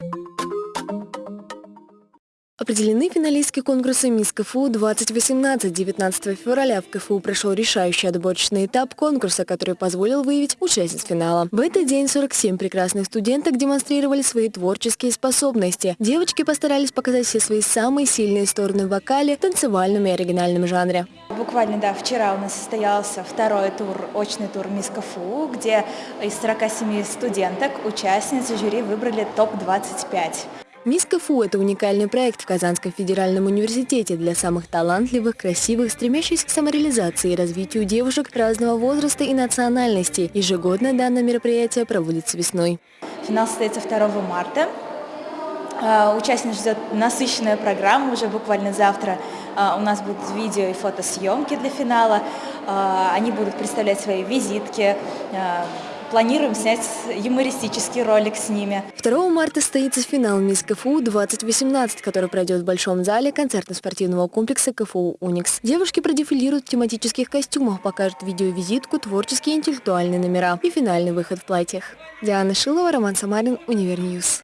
you Определены финалистки конкурса «Мисс КФУ 2018». 19 февраля в КФУ прошел решающий отборочный этап конкурса, который позволил выявить участниц финала. В этот день 47 прекрасных студенток демонстрировали свои творческие способности. Девочки постарались показать все свои самые сильные стороны в вокале, танцевальном и оригинальном жанре. Буквально, да, вчера у нас состоялся второй тур, очный тур «Мисс КФУ», где из 47 студенток участниц жюри выбрали топ-25. Мисс КФУ – это уникальный проект в Казанском федеральном университете для самых талантливых, красивых, стремящихся к самореализации и развитию девушек разного возраста и национальности. Ежегодно данное мероприятие проводится весной. Финал состоится 2 марта. А, участниц ждет насыщенная программа, уже буквально завтра а, у нас будут видео и фотосъемки для финала. А, они будут представлять свои визитки, Планируем снять юмористический ролик с ними. 2 марта состоится финал Мисс КФУ 2018, который пройдет в Большом зале концертно-спортивного комплекса КФУ «Уникс». Девушки продефилируют в тематических костюмах, покажут видеовизитку, творческие и интеллектуальные номера и финальный выход в платьях. Диана Шилова, Роман Самарин, Универньюз.